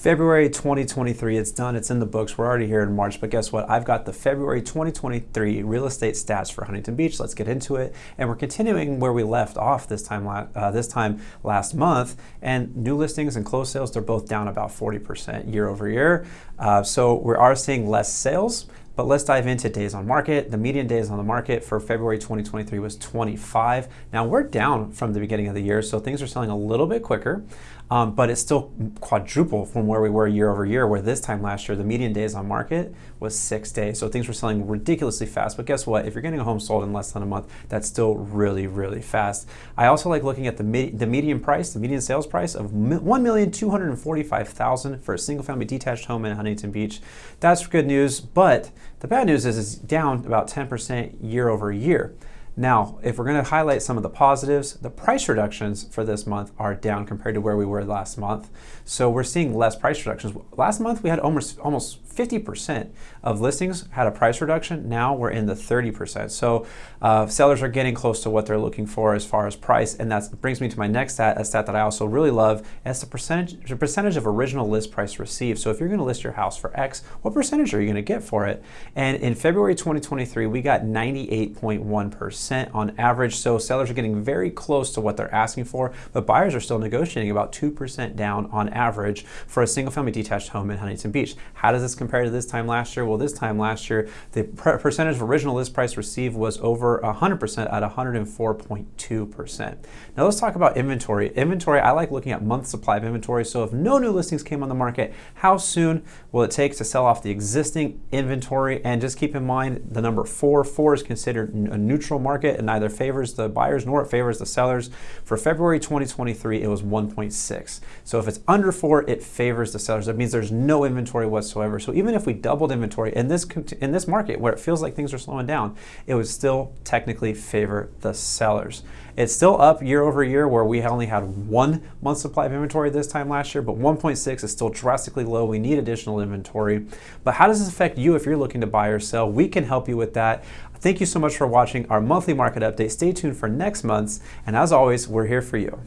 February 2023, it's done, it's in the books. We're already here in March, but guess what? I've got the February 2023 real estate stats for Huntington Beach. Let's get into it. And we're continuing where we left off this time, uh, this time last month. And new listings and closed sales, they're both down about 40% year over year. Uh, so we are seeing less sales. But let's dive into days on market. The median days on the market for February 2023 was 25. Now we're down from the beginning of the year, so things are selling a little bit quicker, um, but it's still quadruple from where we were year over year, where this time last year, the median days on market was six days. So things were selling ridiculously fast. But guess what? If you're getting a home sold in less than a month, that's still really, really fast. I also like looking at the, the median price, the median sales price of 1,245,000 for a single family detached home in Huntington Beach. That's good news, but the bad news is it's down about 10% year over year. Now, if we're going to highlight some of the positives, the price reductions for this month are down compared to where we were last month. So we're seeing less price reductions. Last month we had almost almost 50% of listings had a price reduction. Now we're in the 30%. So uh, sellers are getting close to what they're looking for as far as price. And that brings me to my next stat, a stat that I also really love. It's the percentage, the percentage of original list price received. So if you're going to list your house for X, what percentage are you going to get for it? And in February 2023, we got 98.1% percent on average. So sellers are getting very close to what they're asking for, but buyers are still negotiating about 2% down on average for a single family detached home in Huntington Beach. How does this compare to this time last year? Well, this time last year, the percentage of original list price received was over 100% at 104.2%. Now let's talk about inventory. Inventory, I like looking at month supply of inventory. So if no new listings came on the market, how soon will it take to sell off the existing inventory? And just keep in mind the number four. Four is considered a neutral market market and neither favors the buyers nor it favors the sellers. For February 2023, it was 1.6. So if it's under four, it favors the sellers. That means there's no inventory whatsoever. So even if we doubled inventory in this in this market where it feels like things are slowing down, it would still technically favor the sellers. It's still up year over year where we only had one month supply of inventory this time last year, but 1.6 is still drastically low. We need additional inventory. But how does this affect you if you're looking to buy or sell? We can help you with that. Thank you so much for watching our monthly market update. Stay tuned for next month's, and as always, we're here for you.